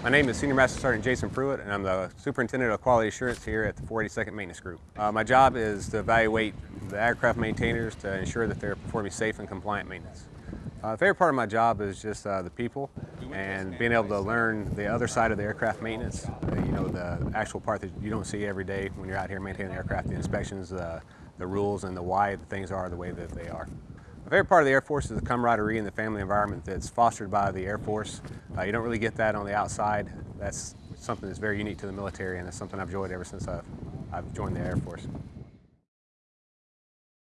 My name is Senior Master Sergeant Jason Pruitt, and I'm the Superintendent of Quality Assurance here at the 482nd Maintenance Group. Uh, my job is to evaluate the aircraft maintainers to ensure that they're performing safe and compliant maintenance. Uh, the favorite part of my job is just uh, the people and being able to learn the other side of the aircraft maintenance. Uh, you know, the actual part that you don't see every day when you're out here maintaining aircraft, the inspections, the, the rules, and the why the things are the way that they are. My favorite part of the Air Force is the camaraderie and the family environment that's fostered by the Air Force. Uh, you don't really get that on the outside. That's something that's very unique to the military, and it's something I've enjoyed ever since I've, I've joined the Air Force.